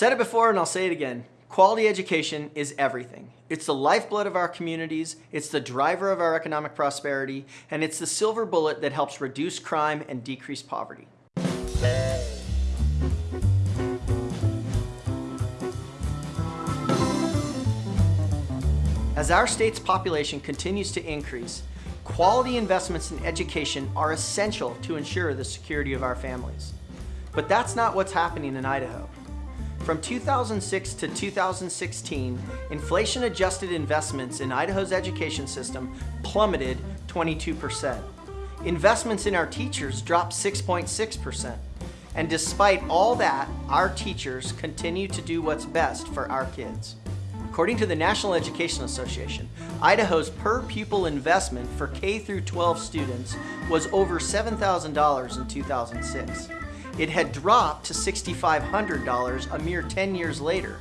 said it before and I'll say it again. Quality education is everything. It's the lifeblood of our communities, it's the driver of our economic prosperity, and it's the silver bullet that helps reduce crime and decrease poverty. As our state's population continues to increase, quality investments in education are essential to ensure the security of our families. But that's not what's happening in Idaho. From 2006 to 2016, inflation-adjusted investments in Idaho's education system plummeted 22%. Investments in our teachers dropped 6.6%. And despite all that, our teachers continue to do what's best for our kids. According to the National Education Association, Idaho's per pupil investment for K through 12 students was over $7,000 in 2006. It had dropped to $6,500 a mere 10 years later,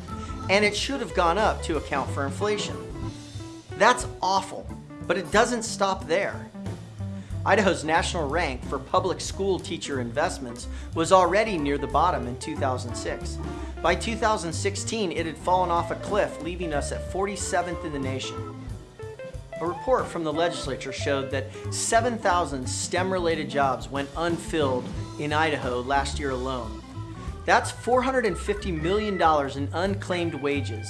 and it should have gone up to account for inflation. That's awful, but it doesn't stop there. Idaho's national rank for public school teacher investments was already near the bottom in 2006. By 2016, it had fallen off a cliff, leaving us at 47th in the nation. A report from the legislature showed that 7,000 STEM-related jobs went unfilled in Idaho last year alone. That's $450 million in unclaimed wages.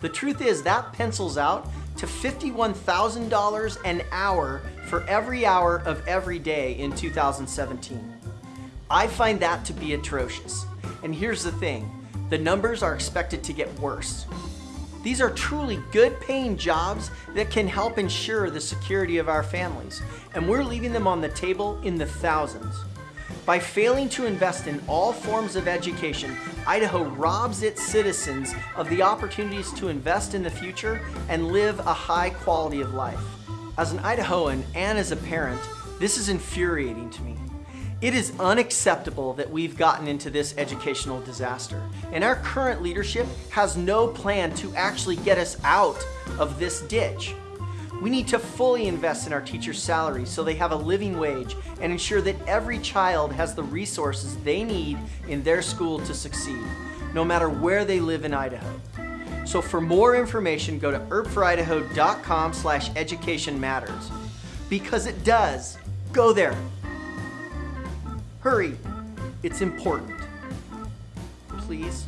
The truth is that pencils out to $51,000 an hour for every hour of every day in 2017. I find that to be atrocious. And here's the thing, the numbers are expected to get worse. These are truly good paying jobs that can help ensure the security of our families, and we're leaving them on the table in the thousands. By failing to invest in all forms of education, Idaho robs its citizens of the opportunities to invest in the future and live a high quality of life. As an Idahoan and as a parent, this is infuriating to me. It is unacceptable that we've gotten into this educational disaster, and our current leadership has no plan to actually get us out of this ditch. We need to fully invest in our teachers' salaries so they have a living wage and ensure that every child has the resources they need in their school to succeed, no matter where they live in Idaho. So for more information, go to erpforidaho.com slash education matters. Because it does. Go there. Hurry. It's important. Please.